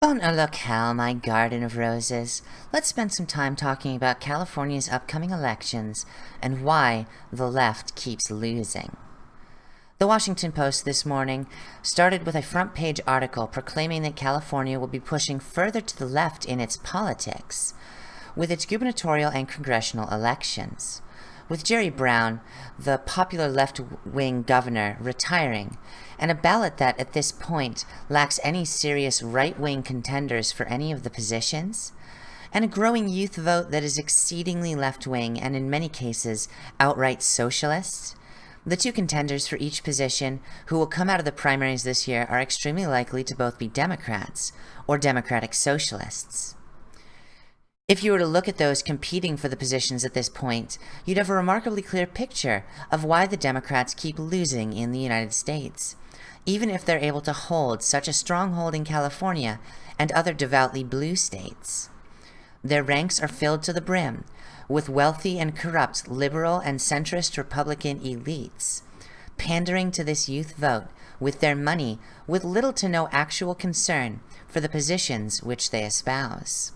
Oh, bon look hell, my garden of roses. Let's spend some time talking about California's upcoming elections and why the left keeps losing. The Washington Post this morning started with a front page article proclaiming that California will be pushing further to the left in its politics with its gubernatorial and congressional elections. With Jerry Brown, the popular left-wing governor, retiring, and a ballot that, at this point, lacks any serious right-wing contenders for any of the positions, and a growing youth vote that is exceedingly left-wing and in many cases outright socialist, the two contenders for each position who will come out of the primaries this year are extremely likely to both be Democrats or Democratic Socialists. If you were to look at those competing for the positions at this point, you'd have a remarkably clear picture of why the Democrats keep losing in the United States, even if they're able to hold such a stronghold in California and other devoutly blue states. Their ranks are filled to the brim with wealthy and corrupt liberal and centrist Republican elites, pandering to this youth vote with their money with little to no actual concern for the positions which they espouse.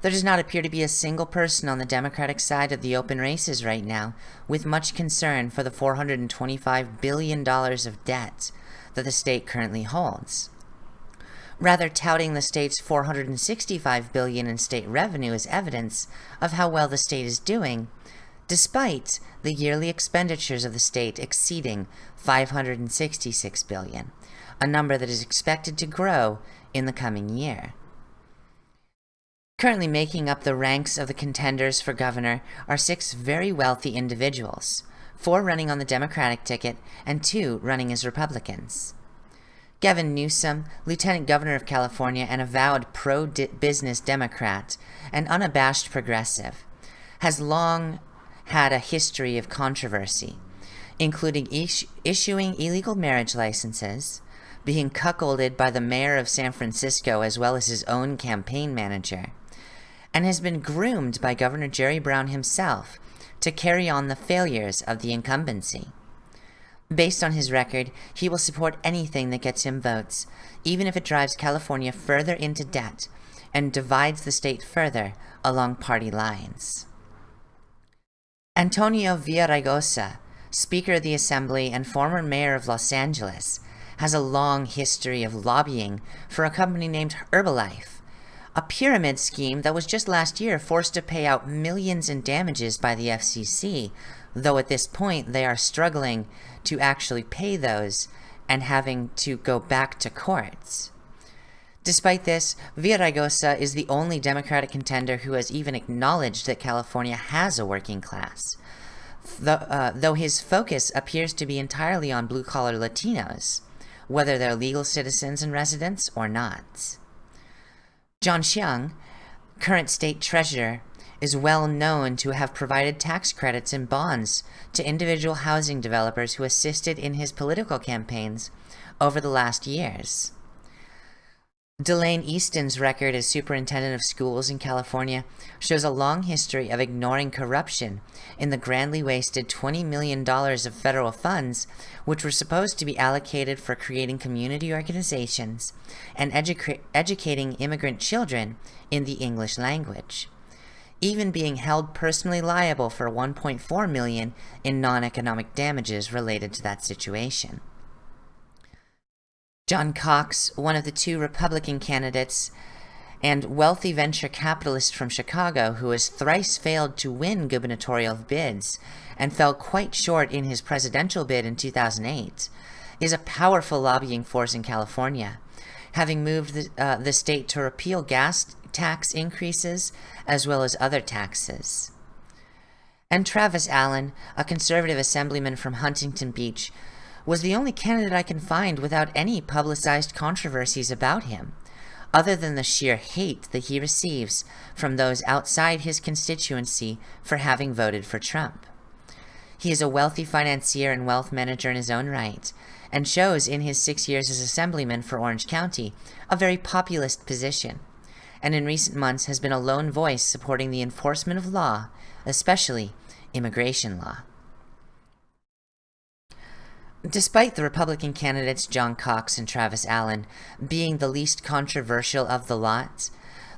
There does not appear to be a single person on the Democratic side of the open races right now with much concern for the $425 billion of debt that the state currently holds. Rather, touting the state's 465 billion in state revenue as evidence of how well the state is doing, despite the yearly expenditures of the state exceeding 566 billion, a number that is expected to grow in the coming year. Currently making up the ranks of the contenders for governor are six very wealthy individuals, four running on the Democratic ticket and two running as Republicans. Gavin Newsom, Lieutenant Governor of California and avowed pro-business Democrat and unabashed progressive, has long had a history of controversy, including is issuing illegal marriage licenses, being cuckolded by the mayor of San Francisco as well as his own campaign manager, and has been groomed by Governor Jerry Brown himself to carry on the failures of the incumbency. Based on his record, he will support anything that gets him votes, even if it drives California further into debt and divides the state further along party lines. Antonio Villaraigosa, Speaker of the Assembly and former mayor of Los Angeles, has a long history of lobbying for a company named Herbalife, a pyramid scheme that was just last year forced to pay out millions in damages by the FCC, though at this point they are struggling to actually pay those and having to go back to courts. Despite this, Villaraigosa is the only Democratic contender who has even acknowledged that California has a working class, uh, though his focus appears to be entirely on blue-collar Latinos, whether they're legal citizens and residents or not. John Chiang, current state treasurer, is well known to have provided tax credits and bonds to individual housing developers who assisted in his political campaigns over the last years. Delaine Eastin's record as superintendent of schools in California shows a long history of ignoring corruption in the grandly wasted $20 million of federal funds which were supposed to be allocated for creating community organizations and edu educating immigrant children in the English language, even being held personally liable for 1.4 million in non-economic damages related to that situation. John Cox, one of the two Republican candidates, and wealthy venture capitalist from Chicago who has thrice failed to win gubernatorial bids and fell quite short in his presidential bid in 2008, is a powerful lobbying force in California, having moved the, uh, the state to repeal gas tax increases as well as other taxes. And Travis Allen, a conservative assemblyman from Huntington Beach, was the only candidate I can find without any publicized controversies about him, other than the sheer hate that he receives from those outside his constituency for having voted for Trump. He is a wealthy financier and wealth manager in his own right, and shows in his six years as assemblyman for Orange County a very populist position, and in recent months has been a lone voice supporting the enforcement of law, especially immigration law. Despite the Republican candidates John Cox and Travis Allen being the least controversial of the lot,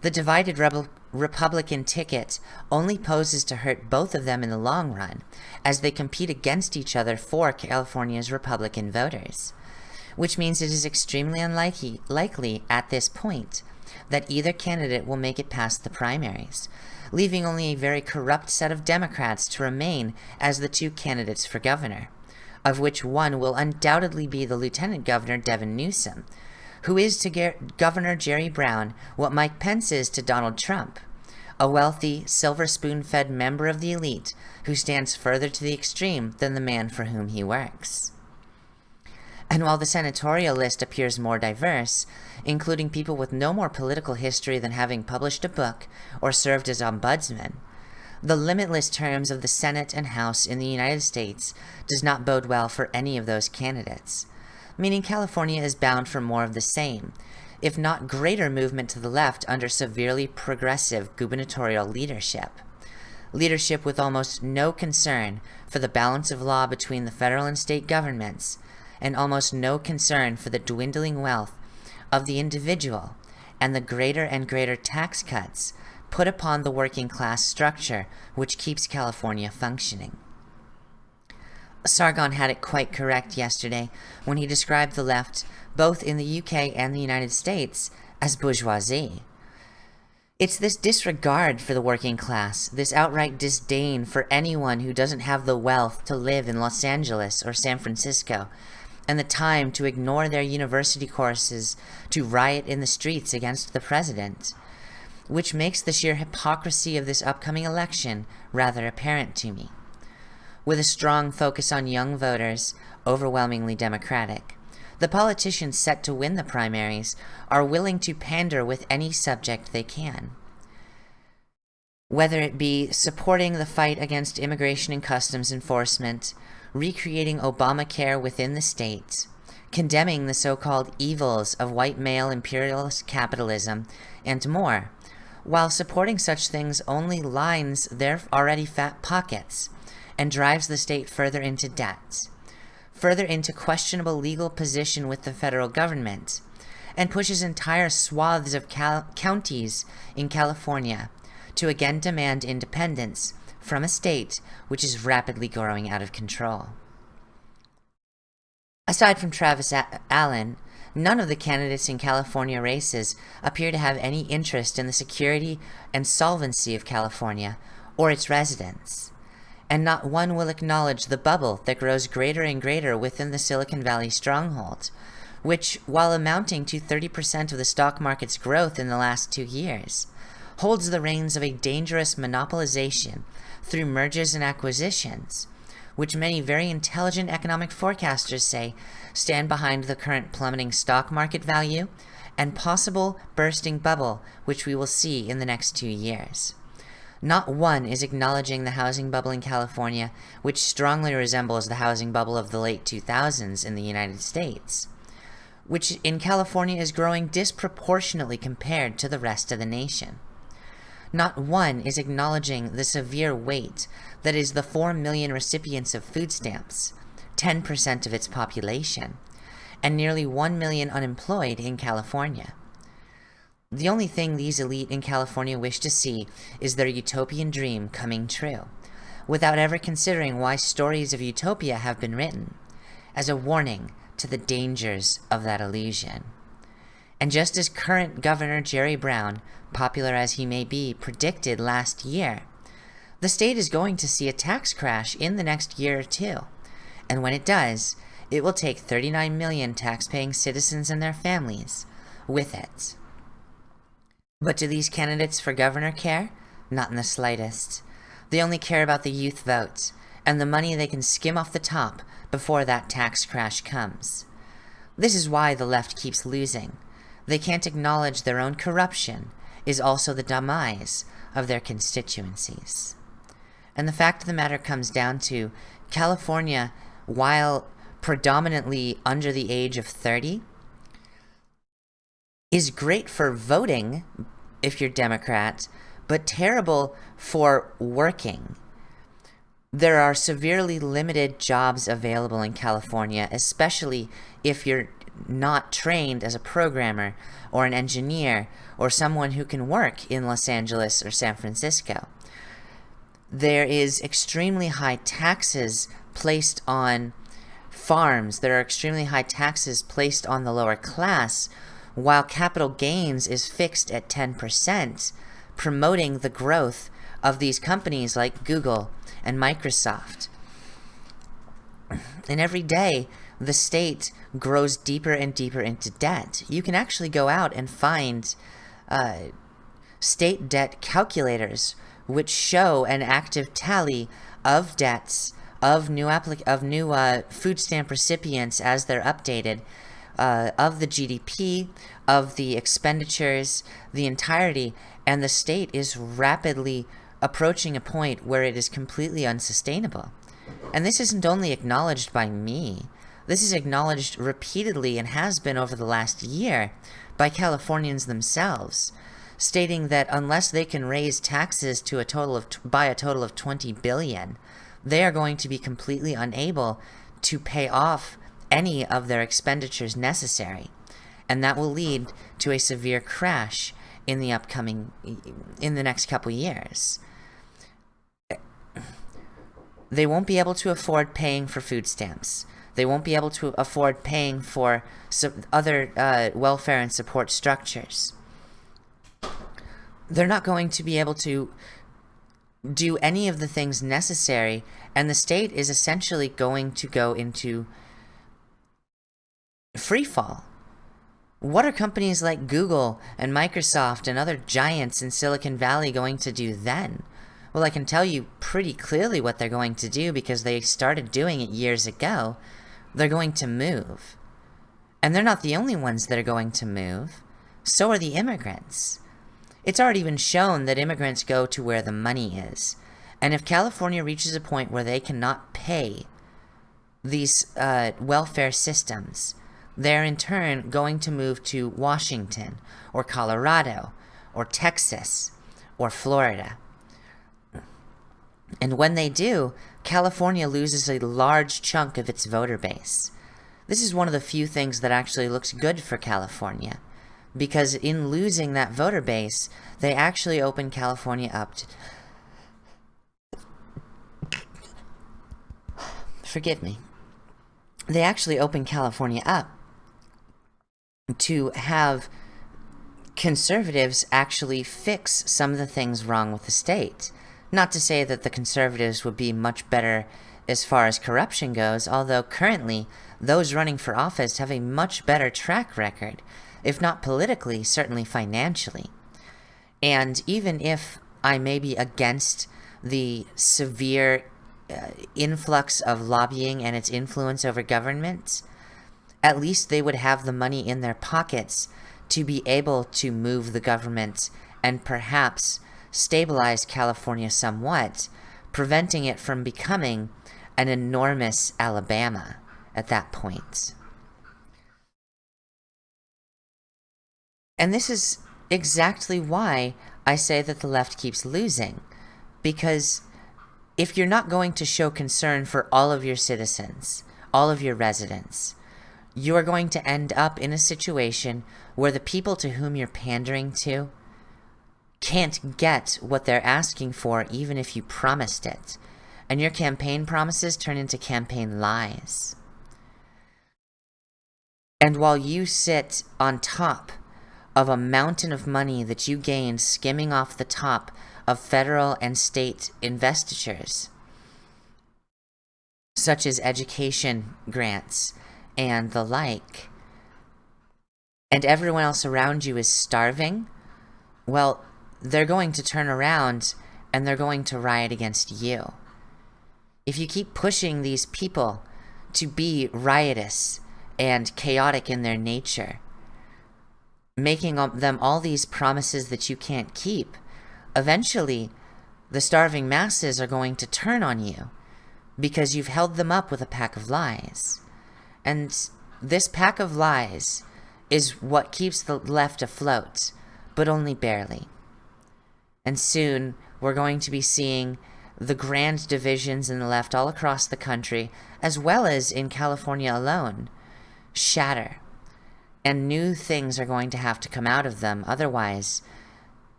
the divided Rebel Republican ticket only poses to hurt both of them in the long run, as they compete against each other for California's Republican voters. Which means it is extremely unlikely likely at this point that either candidate will make it past the primaries, leaving only a very corrupt set of Democrats to remain as the two candidates for governor, of which one will undoubtedly be the Lieutenant Governor Devin Newsom, who is to Governor Jerry Brown what Mike Pence is to Donald Trump, a wealthy, silver spoon-fed member of the elite who stands further to the extreme than the man for whom he works. And while the senatorial list appears more diverse, including people with no more political history than having published a book or served as ombudsman, the limitless terms of the Senate and House in the United States does not bode well for any of those candidates, meaning California is bound for more of the same, if not greater movement to the left under severely progressive gubernatorial leadership. Leadership with almost no concern for the balance of law between the federal and state governments, and almost no concern for the dwindling wealth of the individual and the greater and greater tax cuts put upon the working class structure which keeps California functioning. Sargon had it quite correct yesterday when he described the left, both in the UK and the United States, as bourgeoisie. It's this disregard for the working class, this outright disdain for anyone who doesn't have the wealth to live in Los Angeles or San Francisco, and the time to ignore their university courses to riot in the streets against the president, which makes the sheer hypocrisy of this upcoming election rather apparent to me with a strong focus on young voters, overwhelmingly Democratic. The politicians set to win the primaries are willing to pander with any subject they can. Whether it be supporting the fight against immigration and customs enforcement, recreating Obamacare within the state, condemning the so-called evils of white male imperialist capitalism, and more, while supporting such things only lines their already fat pockets and drives the state further into debt, further into questionable legal position with the federal government, and pushes entire swaths of counties in California to again demand independence from a state which is rapidly growing out of control. Aside from Travis Allen, none of the candidates in California races appear to have any interest in the security and solvency of California or its residents. And not one will acknowledge the bubble that grows greater and greater within the Silicon Valley stronghold, which, while amounting to 30% of the stock market's growth in the last two years, holds the reins of a dangerous monopolization through mergers and acquisitions, which many very intelligent economic forecasters say stand behind the current plummeting stock market value and possible bursting bubble which we will see in the next two years. Not one is acknowledging the housing bubble in California, which strongly resembles the housing bubble of the late 2000s in the United States, which in California is growing disproportionately compared to the rest of the nation. Not one is acknowledging the severe weight that is the 4 million recipients of food stamps, 10% of its population, and nearly 1 million unemployed in California. The only thing these elite in California wish to see is their utopian dream coming true, without ever considering why stories of utopia have been written, as a warning to the dangers of that illusion. And just as current Governor Jerry Brown, popular as he may be, predicted last year, the state is going to see a tax crash in the next year or two. And when it does, it will take 39 million tax-paying citizens and their families with it. But do these candidates for governor care? Not in the slightest. They only care about the youth vote, and the money they can skim off the top before that tax crash comes. This is why the left keeps losing. They can't acknowledge their own corruption is also the demise of their constituencies. And the fact of the matter comes down to California, while predominantly under the age of 30, is great for voting if you're Democrat, but terrible for working. there are severely limited jobs available in California, especially if you're not trained as a programmer or an engineer or someone who can work in Los Angeles or San Francisco. There is extremely high taxes placed on farms. There are extremely high taxes placed on the lower class, while capital gains is fixed at 10%, promoting the growth of these companies like Google and Microsoft. And every day, the state grows deeper and deeper into debt. You can actually go out and find uh, state debt calculators which show an active tally of debts of new applic of new uh, food stamp recipients as they're updated, uh, of the GDP, of the expenditures, the entirety, and the state is rapidly approaching a point where it is completely unsustainable. And this isn't only acknowledged by me, this is acknowledged repeatedly and has been over the last year by Californians themselves, stating that unless they can raise taxes to a total of by a total of 20 billion, they are going to be completely unable to pay off any of their expenditures necessary. And that will lead to a severe crash in the upcoming, in the next couple years. They won't be able to afford paying for food stamps. They won't be able to afford paying for other uh, welfare and support structures. They're not going to be able to do any of the things necessary, and the state is essentially going to go into free fall. What are companies like Google and Microsoft and other giants in Silicon Valley going to do then? Well, I can tell you pretty clearly what they're going to do because they started doing it years ago. They're going to move. And they're not the only ones that are going to move. So are the immigrants. It's already been shown that immigrants go to where the money is. And if California reaches a point where they cannot pay these uh, welfare systems, they're in turn going to move to Washington, or Colorado, or Texas, or Florida. And when they do, California loses a large chunk of its voter base. This is one of the few things that actually looks good for California because in losing that voter base, they actually open California up to... Forgive me. They actually open California up to have conservatives actually fix some of the things wrong with the state. Not to say that the conservatives would be much better as far as corruption goes, although currently those running for office have a much better track record if not politically, certainly financially. And even if I may be against the severe uh, influx of lobbying and its influence over government, at least they would have the money in their pockets to be able to move the government and perhaps stabilize California somewhat, preventing it from becoming an enormous Alabama at that point. And this is exactly why I say that the left keeps losing. Because if you're not going to show concern for all of your citizens, all of your residents, you are going to end up in a situation where the people to whom you're pandering to can't get what they're asking for even if you promised it. And your campaign promises turn into campaign lies. And while you sit on top of a mountain of money that you gained skimming off the top of federal and state investitures, such as education grants and the like, and everyone else around you is starving, well, they're going to turn around and they're going to riot against you. If you keep pushing these people to be riotous and chaotic in their nature, making them all these promises that you can't keep, eventually the starving masses are going to turn on you because you've held them up with a pack of lies. And this pack of lies is what keeps the left afloat, but only barely. And soon we're going to be seeing the grand divisions in the left all across the country, as well as in California alone, shatter. And new things are going to have to come out of them. Otherwise,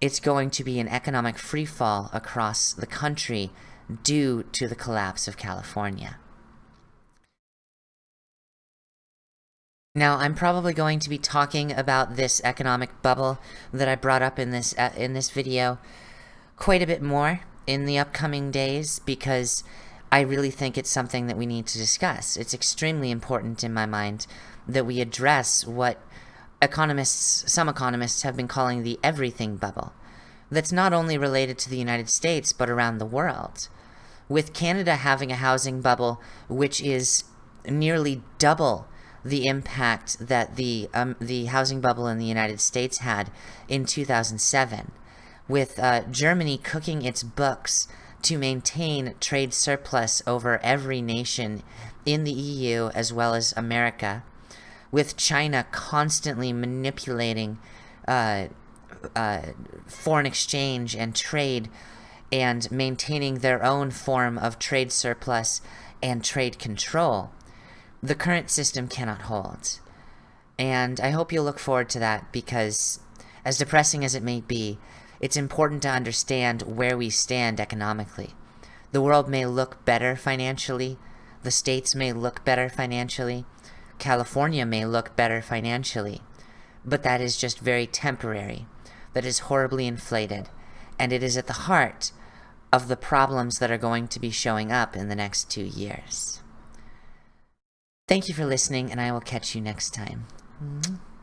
it's going to be an economic freefall across the country due to the collapse of California. Now, I'm probably going to be talking about this economic bubble that I brought up in this uh, in this video quite a bit more in the upcoming days because I really think it's something that we need to discuss. It's extremely important in my mind that we address what economists, some economists have been calling the everything bubble. That's not only related to the United States, but around the world. With Canada having a housing bubble which is nearly double the impact that the um, the housing bubble in the United States had in 2007, with uh, Germany cooking its books to maintain trade surplus over every nation in the EU as well as America, with China constantly manipulating uh, uh, foreign exchange and trade and maintaining their own form of trade surplus and trade control the current system cannot hold. And I hope you'll look forward to that because, as depressing as it may be, it's important to understand where we stand economically. The world may look better financially, the states may look better financially, California may look better financially, but that is just very temporary. That is horribly inflated, and it is at the heart of the problems that are going to be showing up in the next two years. Thank you for listening, and I will catch you next time. Mm -hmm.